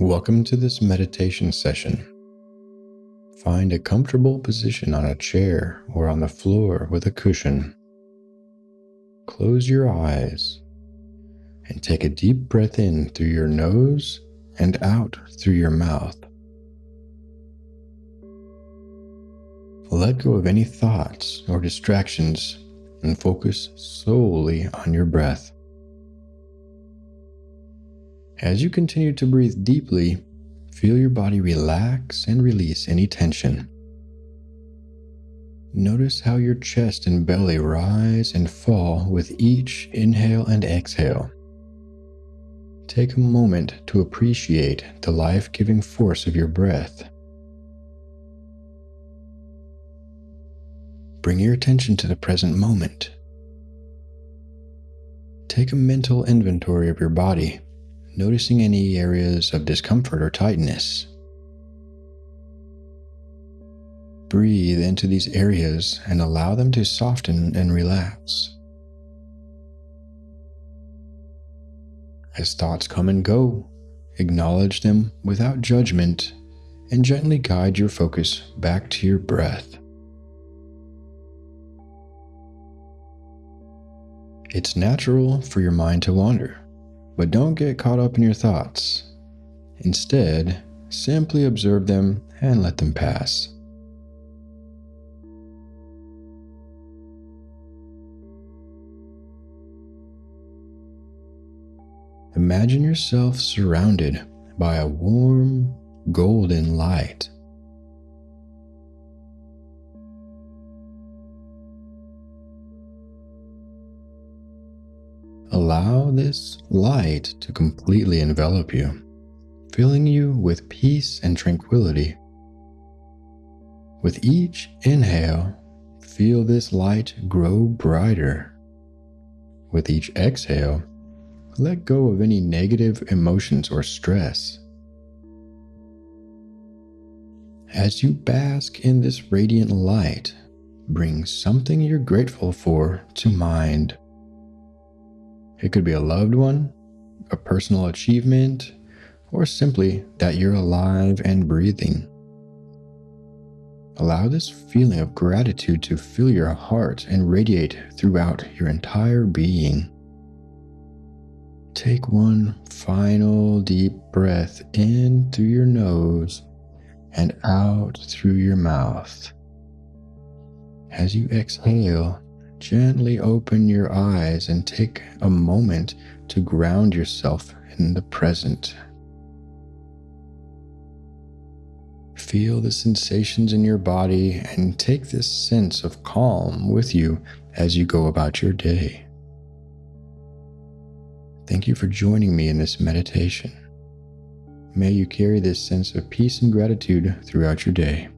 Welcome to this meditation session. Find a comfortable position on a chair or on the floor with a cushion. Close your eyes and take a deep breath in through your nose and out through your mouth. Let go of any thoughts or distractions and focus solely on your breath. As you continue to breathe deeply, feel your body relax and release any tension. Notice how your chest and belly rise and fall with each inhale and exhale. Take a moment to appreciate the life giving force of your breath. Bring your attention to the present moment. Take a mental inventory of your body noticing any areas of discomfort or tightness. Breathe into these areas and allow them to soften and relax. As thoughts come and go, acknowledge them without judgment and gently guide your focus back to your breath. It's natural for your mind to wander. But don't get caught up in your thoughts. Instead, simply observe them and let them pass. Imagine yourself surrounded by a warm, golden light. Allow this light to completely envelop you, filling you with peace and tranquility. With each inhale, feel this light grow brighter. With each exhale, let go of any negative emotions or stress. As you bask in this radiant light, bring something you're grateful for to mind. It could be a loved one, a personal achievement, or simply that you're alive and breathing. Allow this feeling of gratitude to fill your heart and radiate throughout your entire being. Take one final deep breath in through your nose and out through your mouth. As you exhale, Gently open your eyes and take a moment to ground yourself in the present. Feel the sensations in your body and take this sense of calm with you as you go about your day. Thank you for joining me in this meditation. May you carry this sense of peace and gratitude throughout your day.